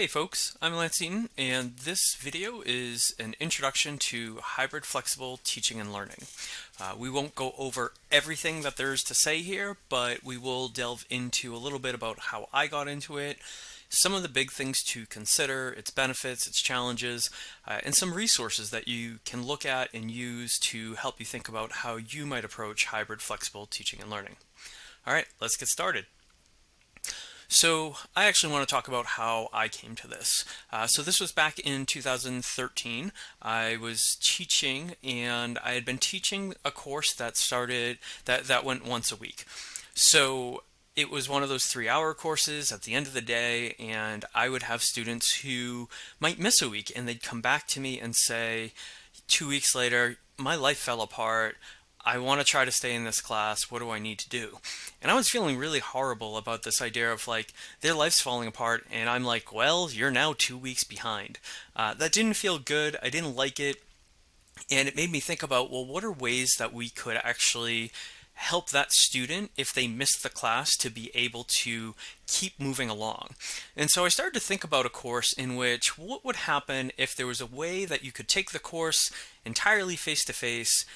Hey folks, I'm Lance Eaton and this video is an introduction to hybrid flexible teaching and learning. Uh, we won't go over everything that there is to say here, but we will delve into a little bit about how I got into it, some of the big things to consider, its benefits, its challenges, uh, and some resources that you can look at and use to help you think about how you might approach hybrid flexible teaching and learning. All right, let's get started. So I actually want to talk about how I came to this. Uh, so this was back in 2013. I was teaching and I had been teaching a course that started, that, that went once a week. So it was one of those three hour courses at the end of the day and I would have students who might miss a week and they'd come back to me and say, two weeks later, my life fell apart. I want to try to stay in this class. What do I need to do? And I was feeling really horrible about this idea of like their life's falling apart, and I'm like, well, you're now two weeks behind. Uh, that didn't feel good. I didn't like it. And it made me think about, well, what are ways that we could actually help that student if they missed the class to be able to keep moving along. And so I started to think about a course in which what would happen if there was a way that you could take the course entirely face to face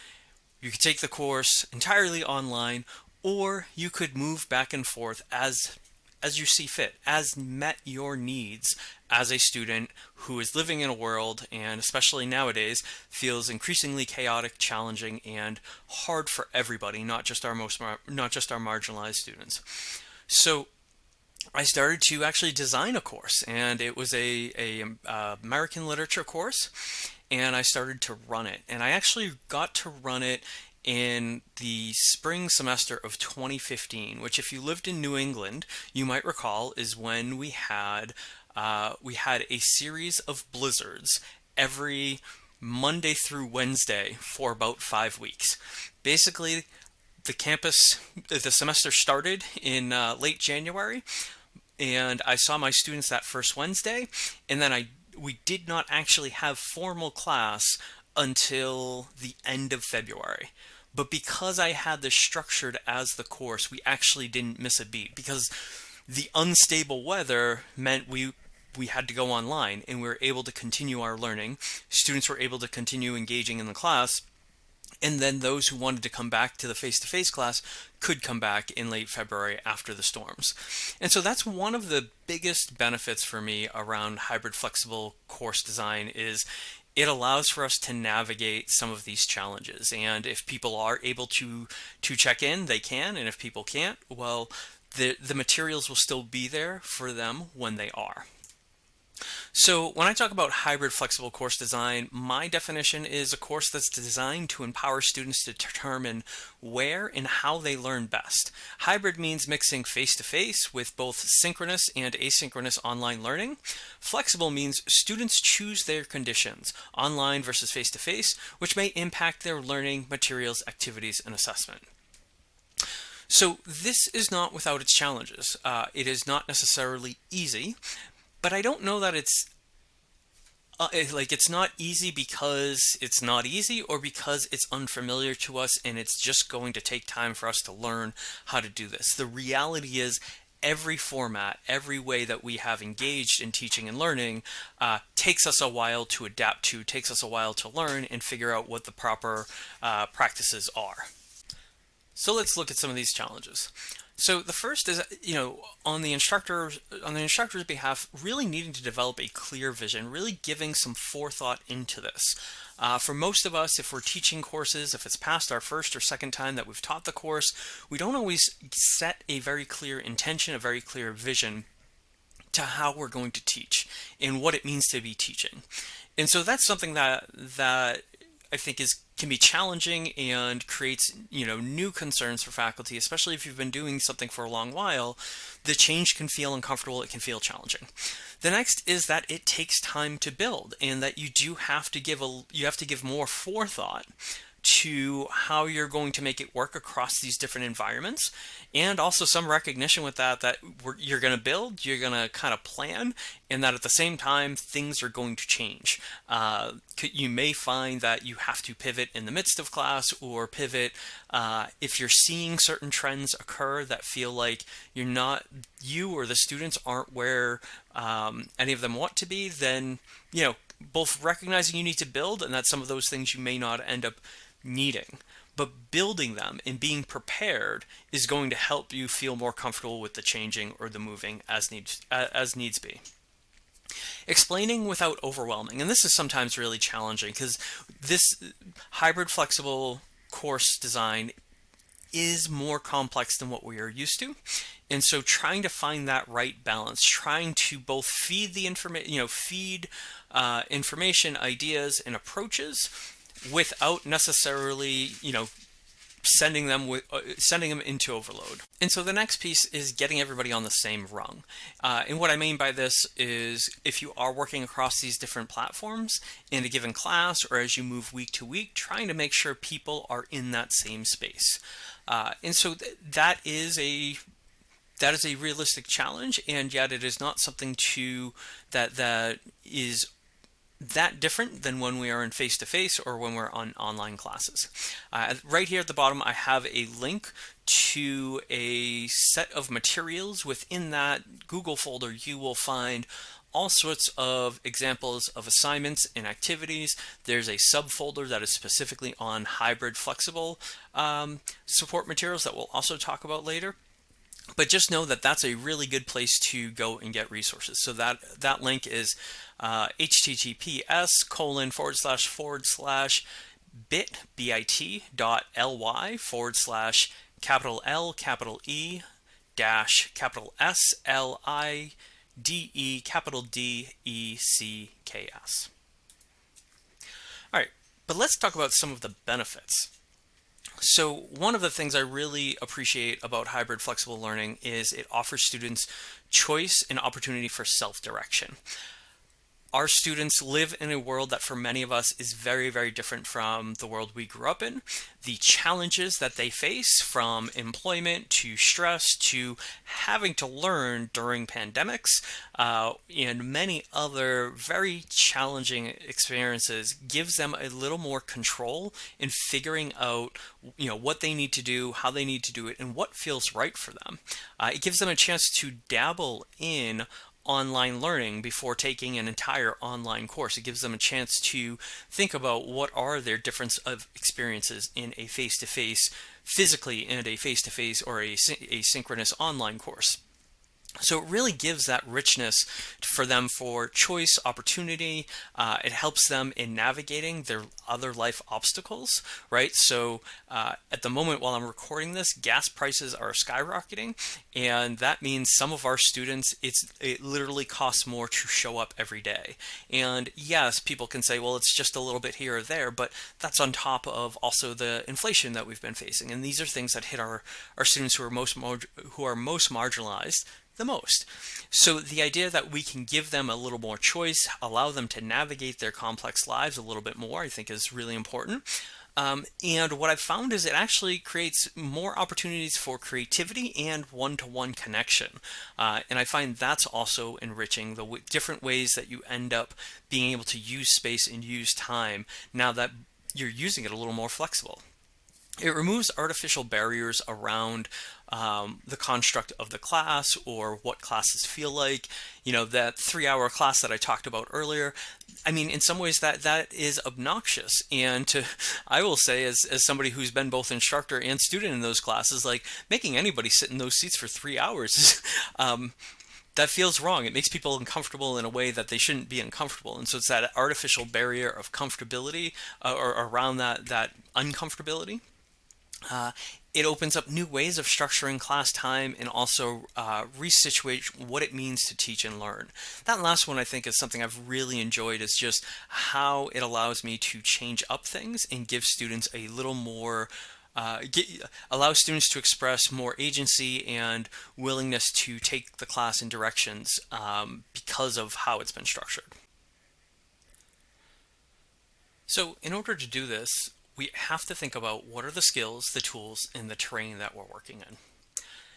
you could take the course entirely online, or you could move back and forth as as you see fit, as met your needs as a student who is living in a world and especially nowadays feels increasingly chaotic, challenging, and hard for everybody, not just our most not just our marginalized students. So I started to actually design a course, and it was a, a uh, American literature course, and I started to run it. And I actually got to run it in the spring semester of 2015, which if you lived in New England, you might recall is when we had uh, we had a series of blizzards every Monday through Wednesday for about five weeks. Basically, the campus, the semester started in uh, late January, and I saw my students that first Wednesday, and then I we did not actually have formal class until the end of February. But because I had this structured as the course, we actually didn't miss a beat because the unstable weather meant we we had to go online and we were able to continue our learning. Students were able to continue engaging in the class. And then those who wanted to come back to the face-to-face -face class could come back in late February after the storms. And so that's one of the biggest benefits for me around hybrid flexible course design is it allows for us to navigate some of these challenges. And if people are able to to check in, they can. And if people can't, well, the, the materials will still be there for them when they are. So when I talk about hybrid flexible course design, my definition is a course that's designed to empower students to determine where and how they learn best. Hybrid means mixing face-to-face -face with both synchronous and asynchronous online learning. Flexible means students choose their conditions, online versus face-to-face, -face, which may impact their learning, materials, activities, and assessment. So this is not without its challenges. Uh, it is not necessarily easy, but I don't know that it's uh, like it's not easy because it's not easy or because it's unfamiliar to us and it's just going to take time for us to learn how to do this. The reality is every format, every way that we have engaged in teaching and learning uh, takes us a while to adapt to, takes us a while to learn and figure out what the proper uh, practices are. So let's look at some of these challenges. So the first is, you know, on the instructor, on the instructor's behalf, really needing to develop a clear vision, really giving some forethought into this. Uh, for most of us, if we're teaching courses, if it's past our first or second time that we've taught the course, we don't always set a very clear intention, a very clear vision to how we're going to teach and what it means to be teaching. And so that's something that that I think is can be challenging and creates you know new concerns for faculty especially if you've been doing something for a long while the change can feel uncomfortable it can feel challenging. The next is that it takes time to build and that you do have to give a you have to give more forethought to how you're going to make it work across these different environments and also some recognition with that that you're going to build you're going to kind of plan and that at the same time things are going to change. Uh, you may find that you have to pivot in the midst of class or pivot uh, if you're seeing certain trends occur that feel like you're not you or the students aren't where um, any of them want to be then you know both recognizing you need to build and that some of those things you may not end up needing. But building them and being prepared is going to help you feel more comfortable with the changing or the moving as needs as needs be. Explaining without overwhelming, and this is sometimes really challenging because this hybrid flexible course design is more complex than what we are used to. And so trying to find that right balance, trying to both feed the information, you know, feed uh, information, ideas, and approaches without necessarily, you know, sending them with uh, sending them into overload. And so the next piece is getting everybody on the same rung. Uh, and what I mean by this is if you are working across these different platforms in a given class or as you move week to week, trying to make sure people are in that same space. Uh, and so th that is a that is a realistic challenge, and yet it is not something to that that is that different than when we are in face-to-face -face or when we're on online classes. Uh, right here at the bottom, I have a link to a set of materials. Within that Google folder, you will find all sorts of examples of assignments and activities. There's a subfolder that is specifically on hybrid flexible um, support materials that we'll also talk about later but just know that that's a really good place to go and get resources. So that that link is uh, https colon forward slash forward slash bit bit dot ly forward slash capital L capital E dash capital S L I D E capital D E C K S. All right, but let's talk about some of the benefits. So one of the things I really appreciate about hybrid flexible learning is it offers students choice and opportunity for self-direction our students live in a world that for many of us is very, very different from the world we grew up in. The challenges that they face from employment to stress to having to learn during pandemics uh, and many other very challenging experiences gives them a little more control in figuring out you know what they need to do, how they need to do it, and what feels right for them. Uh, it gives them a chance to dabble in online learning before taking an entire online course. It gives them a chance to think about what are their difference of experiences in a face-to-face, -face, physically in a face-to-face -face or a asynchronous online course. So it really gives that richness for them for choice, opportunity. Uh, it helps them in navigating their other life obstacles, right? So uh, at the moment while I'm recording this, gas prices are skyrocketing, and that means some of our students, it's it literally costs more to show up every day. And yes, people can say, well, it's just a little bit here or there, but that's on top of also the inflation that we've been facing. And these are things that hit our, our students who are most who are most marginalized the most. So the idea that we can give them a little more choice, allow them to navigate their complex lives a little bit more, I think is really important. Um, and what I've found is it actually creates more opportunities for creativity and one-to-one -one connection. Uh, and I find that's also enriching the different ways that you end up being able to use space and use time now that you're using it a little more flexible. It removes artificial barriers around um, the construct of the class or what classes feel like. You know, that three hour class that I talked about earlier, I mean, in some ways that that is obnoxious. And to, I will say, as, as somebody who's been both instructor and student in those classes, like making anybody sit in those seats for three hours um, that feels wrong. It makes people uncomfortable in a way that they shouldn't be uncomfortable. And so it's that artificial barrier of comfortability uh, or around that, that uncomfortability uh, it opens up new ways of structuring class time and also uh, resituate what it means to teach and learn. That last one I think is something I've really enjoyed is just how it allows me to change up things and give students a little more uh, get, allow students to express more agency and willingness to take the class in directions um, because of how it's been structured. So in order to do this, we have to think about what are the skills, the tools, and the terrain that we're working in.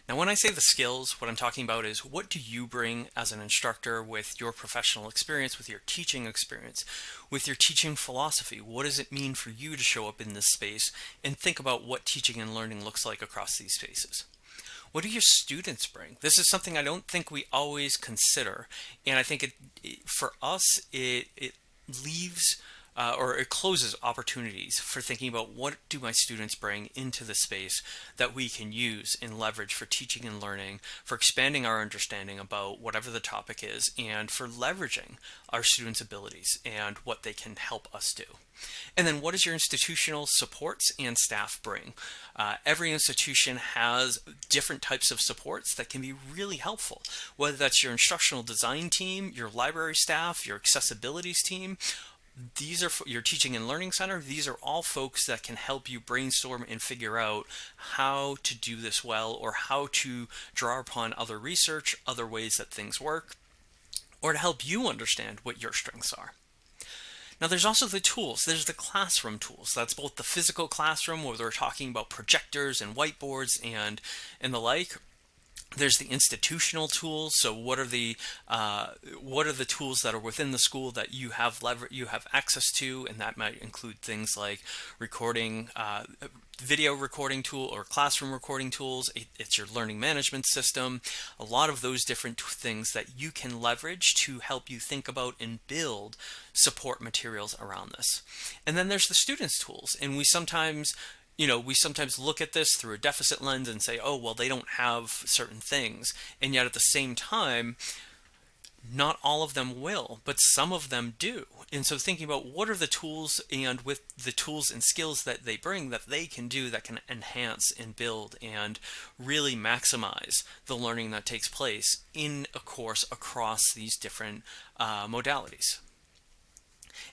Now, when I say the skills, what I'm talking about is what do you bring as an instructor with your professional experience, with your teaching experience, with your teaching philosophy? What does it mean for you to show up in this space and think about what teaching and learning looks like across these spaces? What do your students bring? This is something I don't think we always consider. And I think it, it for us, it, it leaves uh, or it closes opportunities for thinking about what do my students bring into the space that we can use and leverage for teaching and learning, for expanding our understanding about whatever the topic is, and for leveraging our students' abilities and what they can help us do. And then what does your institutional supports and staff bring? Uh, every institution has different types of supports that can be really helpful, whether that's your instructional design team, your library staff, your accessibilities team, these are your teaching and learning center these are all folks that can help you brainstorm and figure out how to do this well or how to draw upon other research other ways that things work or to help you understand what your strengths are now there's also the tools. There's the classroom tools. That's both the physical classroom where they're talking about projectors and whiteboards and and the like, there's the institutional tools. So what are the uh, what are the tools that are within the school that you have lever you have access to, and that might include things like recording, uh, video recording tool or classroom recording tools. It's your learning management system. A lot of those different things that you can leverage to help you think about and build support materials around this. And then there's the students tools, and we sometimes you know, we sometimes look at this through a deficit lens and say, oh, well, they don't have certain things. And yet at the same time, not all of them will, but some of them do. And so thinking about what are the tools and with the tools and skills that they bring that they can do that can enhance and build and really maximize the learning that takes place in a course across these different uh, modalities.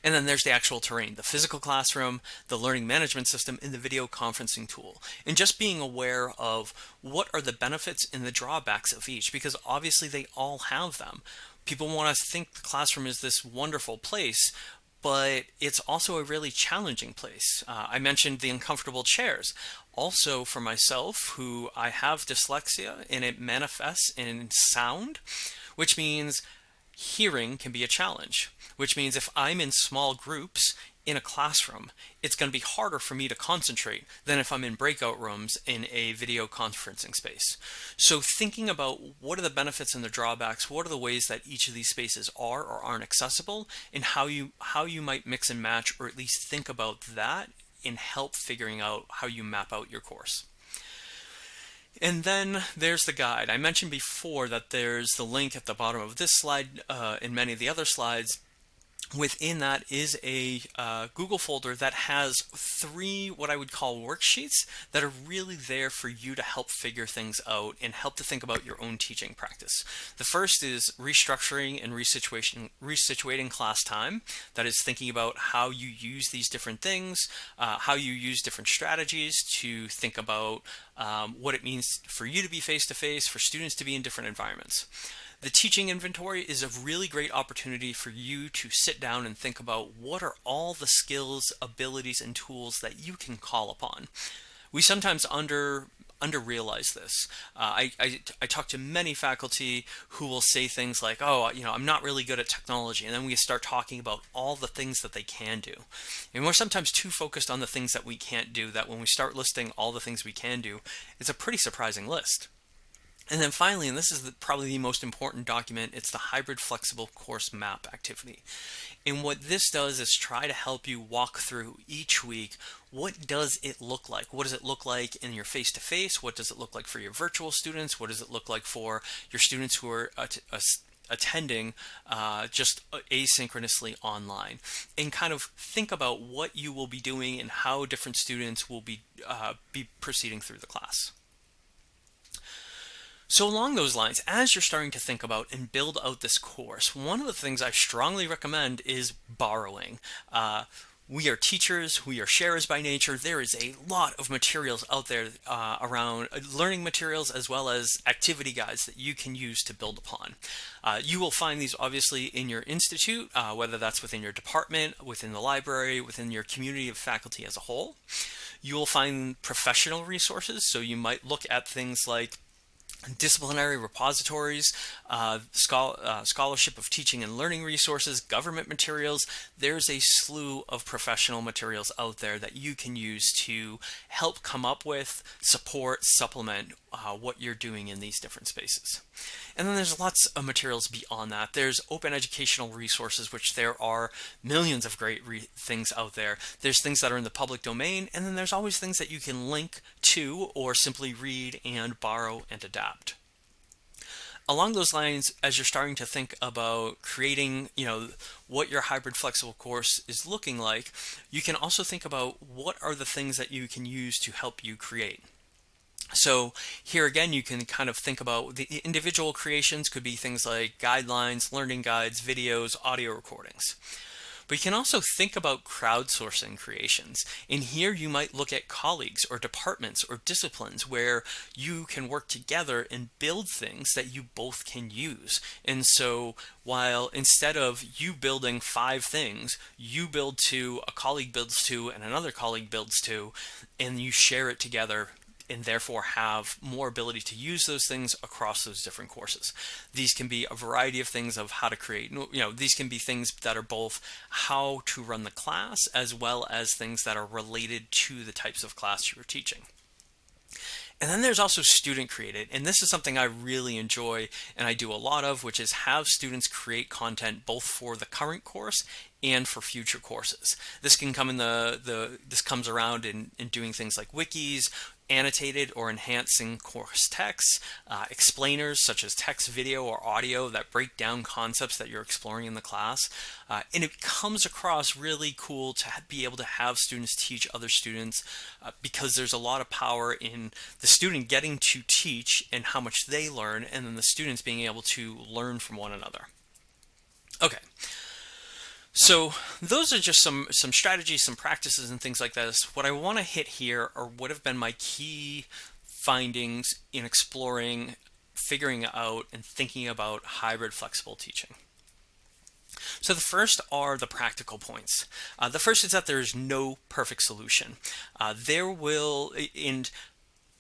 And then there's the actual terrain, the physical classroom, the learning management system, and the video conferencing tool. And just being aware of what are the benefits and the drawbacks of each, because obviously they all have them. People want to think the classroom is this wonderful place, but it's also a really challenging place. Uh, I mentioned the uncomfortable chairs. Also, for myself, who I have dyslexia and it manifests in sound, which means hearing can be a challenge, which means if I'm in small groups in a classroom, it's going to be harder for me to concentrate than if I'm in breakout rooms in a video conferencing space. So thinking about what are the benefits and the drawbacks, what are the ways that each of these spaces are or aren't accessible, and how you how you might mix and match or at least think about that in help figuring out how you map out your course. And then there's the guide. I mentioned before that there's the link at the bottom of this slide uh, and many of the other slides within that is a uh, Google folder that has three what I would call worksheets that are really there for you to help figure things out and help to think about your own teaching practice. The first is restructuring and resituation, resituating class time. That is thinking about how you use these different things, uh, how you use different strategies to think about um, what it means for you to be face-to-face, -face, for students to be in different environments. The teaching inventory is a really great opportunity for you to sit down and think about what are all the skills, abilities, and tools that you can call upon. We sometimes under under realize this. Uh, I, I, I, talk to many faculty who will say things like, oh, you know, I'm not really good at technology. And then we start talking about all the things that they can do. And we're sometimes too focused on the things that we can't do that when we start listing all the things we can do, it's a pretty surprising list. And then finally, and this is the, probably the most important document, it's the hybrid flexible course map activity. And what this does is try to help you walk through each week what does it look like? What does it look like in your face-to-face? -face? What does it look like for your virtual students? What does it look like for your students who are uh, uh, attending uh, just asynchronously online and kind of think about what you will be doing and how different students will be uh, be proceeding through the class. So along those lines, as you're starting to think about and build out this course, one of the things I strongly recommend is borrowing. Uh, we are teachers, we are sharers by nature. There is a lot of materials out there uh, around uh, learning materials as well as activity guides that you can use to build upon. Uh, you will find these obviously in your institute, uh, whether that's within your department, within the library, within your community of faculty as a whole. You will find professional resources, so you might look at things like disciplinary repositories, uh, uh, scholarship of teaching and learning resources, government materials. There's a slew of professional materials out there that you can use to help come up with, support, supplement uh, what you're doing in these different spaces. And then there's lots of materials beyond that. There's open educational resources, which there are millions of great things out there. There's things that are in the public domain, and then there's always things that you can link to or simply read and borrow and adapt along those lines as you're starting to think about creating you know what your hybrid flexible course is looking like you can also think about what are the things that you can use to help you create so here again, you can kind of think about the individual creations could be things like guidelines, learning guides, videos, audio recordings. But you can also think about crowdsourcing creations. In here, you might look at colleagues or departments or disciplines where you can work together and build things that you both can use. And so while instead of you building five things, you build two, a colleague builds two, and another colleague builds two, and you share it together and therefore have more ability to use those things across those different courses. These can be a variety of things of how to create, you know, these can be things that are both how to run the class as well as things that are related to the types of class you're teaching. And then there's also student created, and this is something I really enjoy and I do a lot of, which is have students create content both for the current course and for future courses. This can come in the, the this comes around in, in doing things like wikis, annotated or enhancing course text, uh, explainers such as text, video, or audio that break down concepts that you're exploring in the class. Uh, and it comes across really cool to be able to have students teach other students uh, because there's a lot of power in the student getting to teach and how much they learn, and then the students being able to learn from one another. Okay. So those are just some some strategies, some practices, and things like this. What I want to hit here are what have been my key findings in exploring, figuring out, and thinking about hybrid flexible teaching. So the first are the practical points. Uh, the first is that there is no perfect solution. Uh, there will, and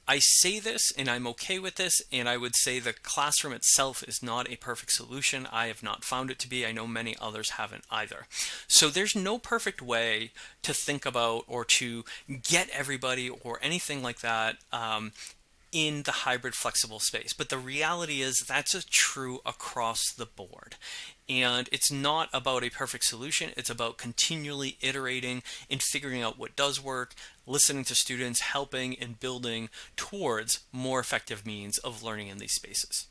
I say this and I'm okay with this and I would say the classroom itself is not a perfect solution. I have not found it to be. I know many others haven't either. So there's no perfect way to think about or to get everybody or anything like that um, in the hybrid flexible space. But the reality is that's a true across the board. And it's not about a perfect solution. It's about continually iterating and figuring out what does work, listening to students, helping and building towards more effective means of learning in these spaces.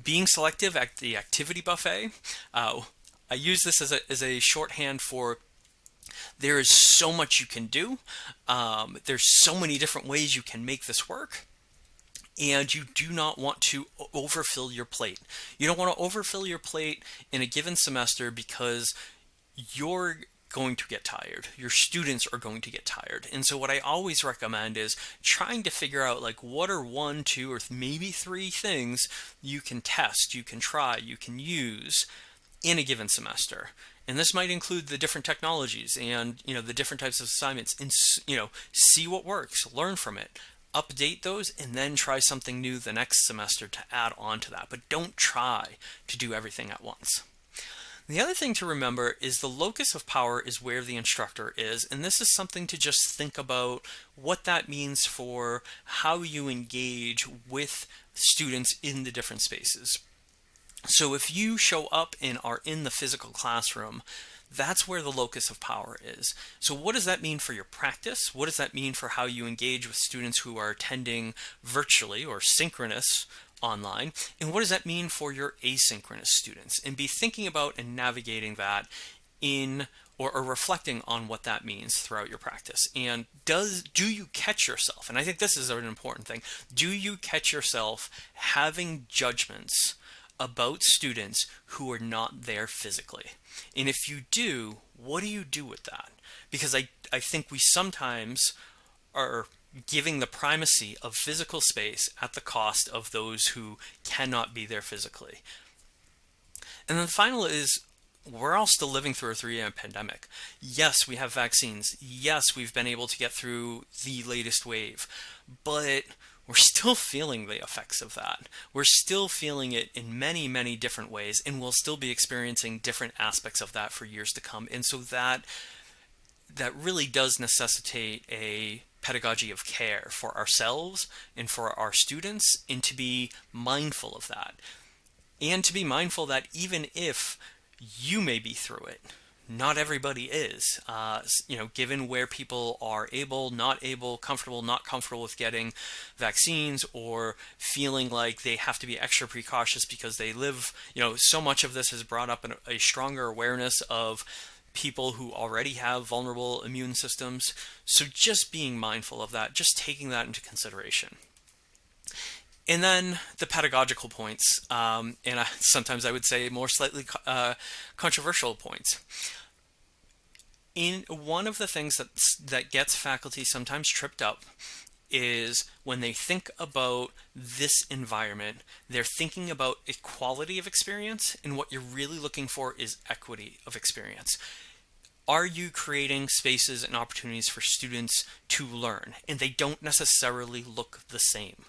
Being selective at the activity buffet, uh, I use this as a, as a shorthand for there is so much you can do. Um, there's so many different ways you can make this work and you do not want to overfill your plate. You don't want to overfill your plate in a given semester because you're going to get tired. Your students are going to get tired. And so what I always recommend is trying to figure out like what are one, two, or maybe three things you can test, you can try, you can use in a given semester. And this might include the different technologies and you know the different types of assignments and you know see what works, learn from it, update those and then try something new the next semester to add on to that. But don't try to do everything at once. The other thing to remember is the locus of power is where the instructor is, and this is something to just think about what that means for how you engage with students in the different spaces. So if you show up and are in the physical classroom, that's where the locus of power is. So what does that mean for your practice? What does that mean for how you engage with students who are attending virtually or synchronous online? And what does that mean for your asynchronous students? And be thinking about and navigating that in or, or, reflecting on what that means throughout your practice. And does do you catch yourself? And I think this is an important thing. Do you catch yourself having judgments about students who are not there physically? And if you do, what do you do with that? Because I, I think we sometimes are giving the primacy of physical space at the cost of those who cannot be there physically. And then the final is we're all still living through a three-year pandemic. Yes, we have vaccines. Yes, we've been able to get through the latest wave, but we're still feeling the effects of that. We're still feeling it in many, many different ways, and we'll still be experiencing different aspects of that for years to come. And so that that really does necessitate a pedagogy of care for ourselves and for our students, and to be mindful of that. And to be mindful that even if you may be through it, not everybody is. Uh, you know, given where people are able, not able, comfortable, not comfortable with getting vaccines, or feeling like they have to be extra precautious because they live. You know, so much of this has brought up an, a stronger awareness of people who already have vulnerable immune systems. So just being mindful of that, just taking that into consideration. And then the pedagogical points, um, and I, sometimes I would say more slightly uh, controversial points. In one of the things that that gets faculty sometimes tripped up is when they think about this environment, they're thinking about equality of experience, and what you're really looking for is equity of experience. Are you creating spaces and opportunities for students to learn? And they don't necessarily look the same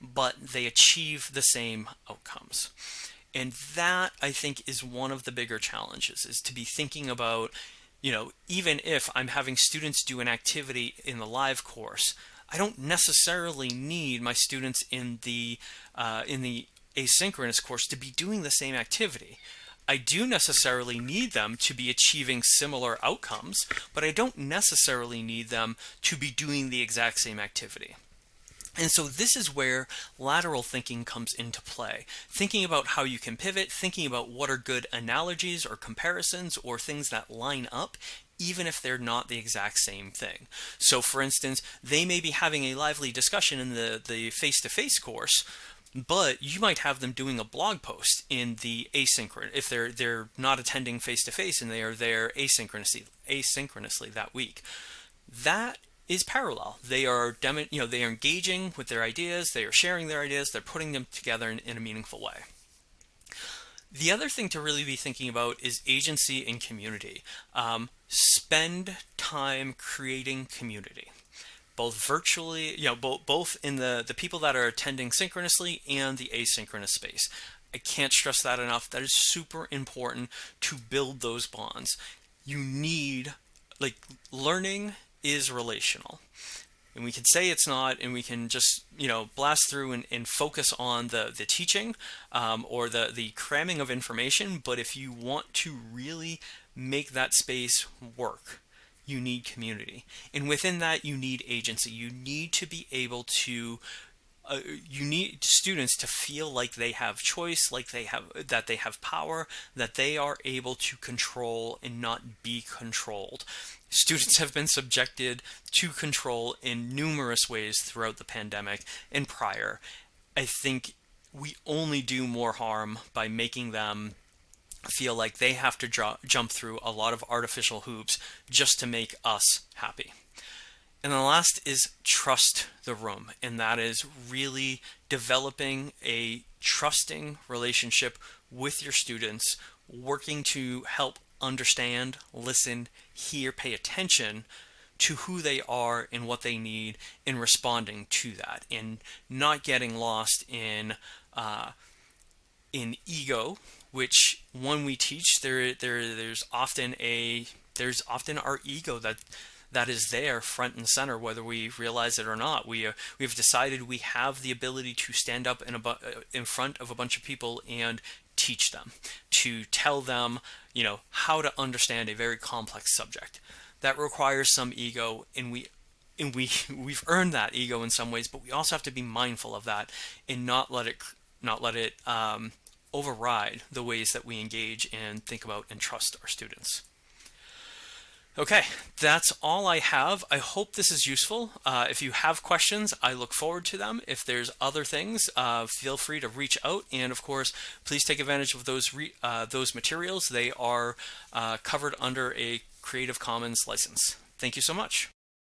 but they achieve the same outcomes. And that I think is one of the bigger challenges is to be thinking about, you know, even if I'm having students do an activity in the live course, I don't necessarily need my students in the uh, in the asynchronous course to be doing the same activity. I do necessarily need them to be achieving similar outcomes, but I don't necessarily need them to be doing the exact same activity. And so this is where lateral thinking comes into play. Thinking about how you can pivot, thinking about what are good analogies or comparisons or things that line up even if they're not the exact same thing. So for instance, they may be having a lively discussion in the the face-to-face -face course, but you might have them doing a blog post in the asynchronous if they're they're not attending face-to-face -face and they are there asynchronously asynchronously that week. That is parallel. They are, you know, they are engaging with their ideas, they are sharing their ideas, they're putting them together in, in a meaningful way. The other thing to really be thinking about is agency and community. Um, spend time creating community, both virtually, you know, both both in the the people that are attending synchronously and the asynchronous space. I can't stress that enough. That is super important to build those bonds. You need like learning is relational. And we can say it's not, and we can just, you know, blast through and, and focus on the, the teaching um, or the, the cramming of information. But if you want to really make that space work, you need community. And within that, you need agency. You need to be able to uh, you need students to feel like they have choice, like they have that they have power, that they are able to control and not be controlled. Students have been subjected to control in numerous ways throughout the pandemic and prior. I think we only do more harm by making them feel like they have to jump through a lot of artificial hoops just to make us happy. And the last is trust the room, and that is really developing a trusting relationship with your students, working to help understand, listen, hear, pay attention to who they are and what they need in responding to that, and not getting lost in uh, in ego, which when we teach, there there there's often a there's often our ego that that is there front and center, whether we realize it or not. We, uh, we've decided we have the ability to stand up in, a uh, in front of a bunch of people and teach them, to tell them, you know, how to understand a very complex subject. That requires some ego, and we and we we've earned that ego in some ways, but we also have to be mindful of that and not let it not let it um, override the ways that we engage and think about and trust our students. Okay, that's all I have. I hope this is useful. Uh, if you have questions, I look forward to them. If there's other things, uh, feel free to reach out. And of course, please take advantage of those uh, those materials. They are uh, covered under a Creative Commons license. Thank you so much.